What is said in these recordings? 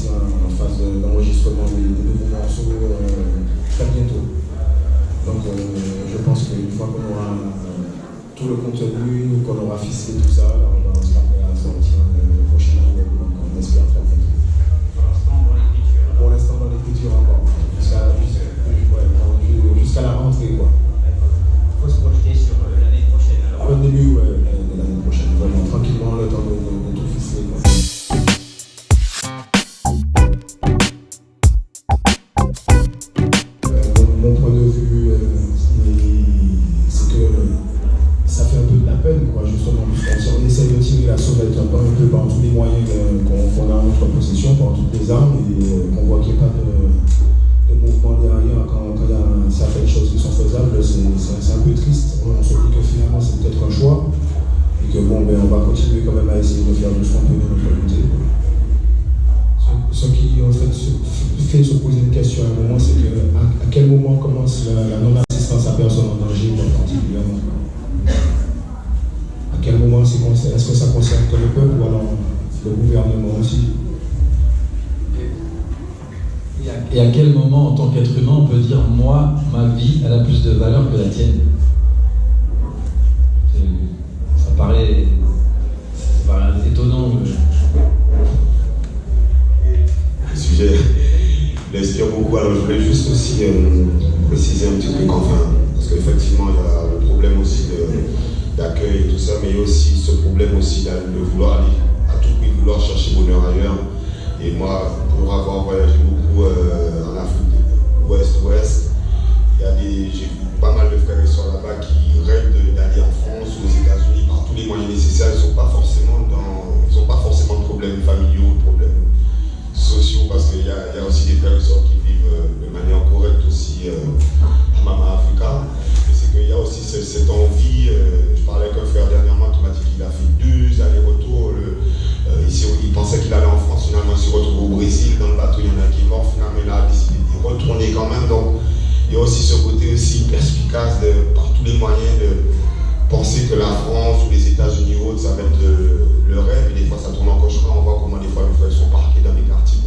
phase, euh, en phase d'enregistrement de, de, nouveaux morceaux euh, très bientôt. Donc euh, je pense qu'une fois qu'on aura tout le contenu, qu'on aura ficelé tout ça, on essaye de tirer la sauvette un peu par tous les moyens qu'on a en notre possession, par toutes les armes, et euh, qu'on voit qu'il n'y a pas de, mouvement derrière quand, il y a certaines choses qui sont faisables, c'est un peu triste. On se dit que finalement c'est peut-être un choix, et que bon, ben, on va continuer quand même à essayer de faire de ce qu'on peut de notre côté. Ce, qui en fait, fait se poser une question à un moment, c'est que à, quel moment commence la, la le gouvernement aussi et à quel moment, en tant qu'être humain, on peut dire moi, ma vie, elle a plus de valeur que la tienne? Ça paraît, ça paraît étonnant. Le sujet l'inspire beaucoup. Alors je voulais juste aussi euh, préciser un petit peu qu'enfin, parce qu'effectivement, il y a le problème aussi d'accueil et tout ça, mais il y a aussi ce problème aussi de vouloir aller vouloir chercher bonheur ailleurs. Et moi, pour avoir voyagé beaucoup euh, en Afrique ouest-ouest, j'ai vu pas mal de frères et soeurs là-bas qui rêvent aussi perspicace de, par tous les moyens de penser que la France ou les États-Unis ou autres, ça va être le, rêve, et des fois ça tourne en cauchemar, on voit comment des fois les frères sont parqués dans des quartiers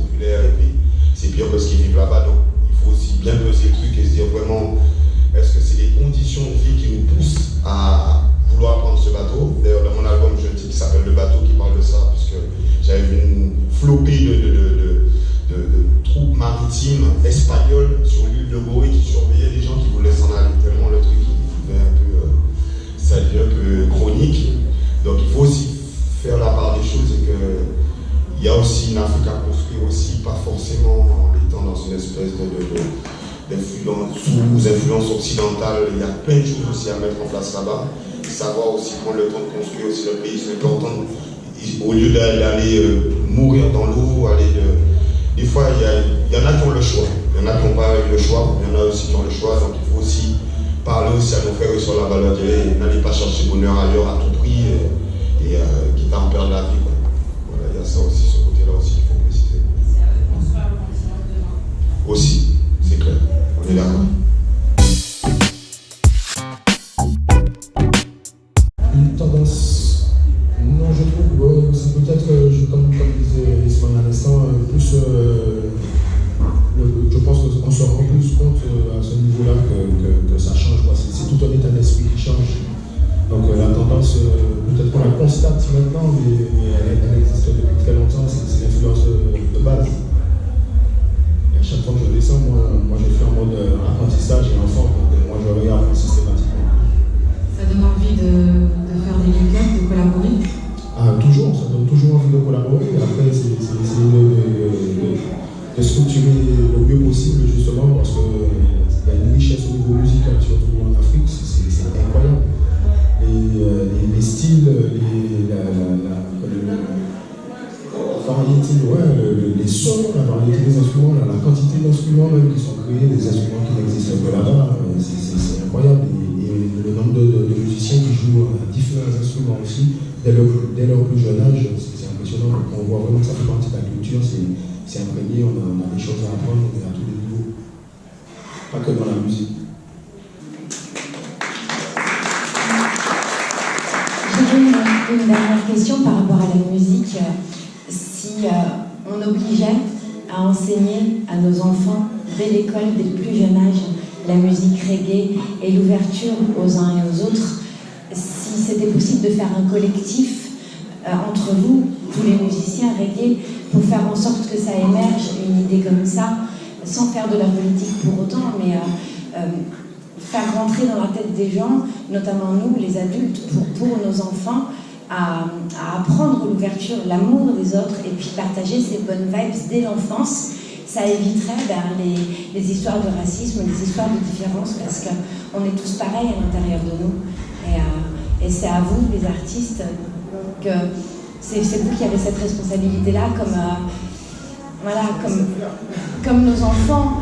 qu'il y a aussi une Afrique à construire aussi, pas forcément en étant dans une espèce de sous influence occidentale, il y a plein de choses aussi à mettre en place là-bas. Savoir aussi prendre le temps de construire aussi le pays, c'est important. Au lieu d'aller euh, mourir dans l'eau. Des fois, il y, en a qui ont le choix. Il y en a qui n'ont pas eu le choix, il y en a aussi qui ont le choix. Donc il faut aussi parler aussi à nos frères sur la valeur de n'allez pas chercher bonheur ailleurs à tout prix et, et euh, quitte à en perdre la vie. Il ça aussi, ce côté-là aussi qu'il faut préciser. Aussi, c'est clair. On est d'accord. Une tendance, non, je trouve, c'est peut-être, comme, comme disait Ismaël à l'instant, euh, plus, euh, je pense qu'on se rend plus compte euh, à ce niveau-là que, que, ça change. C'est tout un état d'esprit qui change. Donc la tendance, peut-être qu'on la constate maintenant, mais, elle, elle, existe variété, ouais, les sons, la variété des instruments, la, quantité d'instruments même qui sont créés, des instruments qui n'existent que là-bas, euh, c'est incroyable. Et, le nombre de, musiciens qui jouent à différents instruments aussi, dès leur, dès leur plus jeune âge, c'est impressionnant. On voit vraiment que ça fait partie de la culture, c'est imprégné, on a, on a, des choses à apprendre à tous les niveaux. Pas que dans la musique. Une dernière question par rapport à la musique si euh, on obligeait à enseigner à nos enfants dès l'école, dès le plus jeune âge, la musique reggae et l'ouverture aux uns et aux autres, si c'était possible de faire un collectif euh, entre vous, tous les musiciens reggae, pour faire en sorte que ça émerge une idée comme ça, sans faire de la politique pour autant, mais euh, faire rentrer dans la tête des gens, notamment nous, les adultes, pour, pour nos enfants, à, apprendre l'ouverture, l'amour des autres et puis partager ces bonnes vibes dès l'enfance, ça éviterait ben, les, histoires de racisme, les histoires de différence parce qu'on est tous pareils à l'intérieur de nous. Et, euh, c'est à vous, les artistes, que c'est vous qui avez cette responsabilité-là, comme, euh, voilà, comme, comme nos enfants.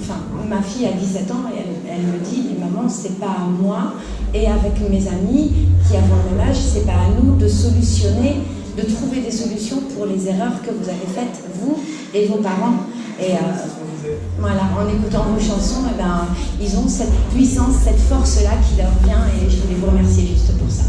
Enfin, ma fille a 17 ans et elle me dit, maman, c'est pas à moi et avec mes amis qui avons le même âge, c'est pas à nous de solutionner de trouver des solutions pour les erreurs que vous avez faites, vous et vos parents. Et euh, voilà, en écoutant vos chansons, eh ben, ils ont cette puissance, cette force-là qui leur vient et je voulais vous remercier juste pour ça.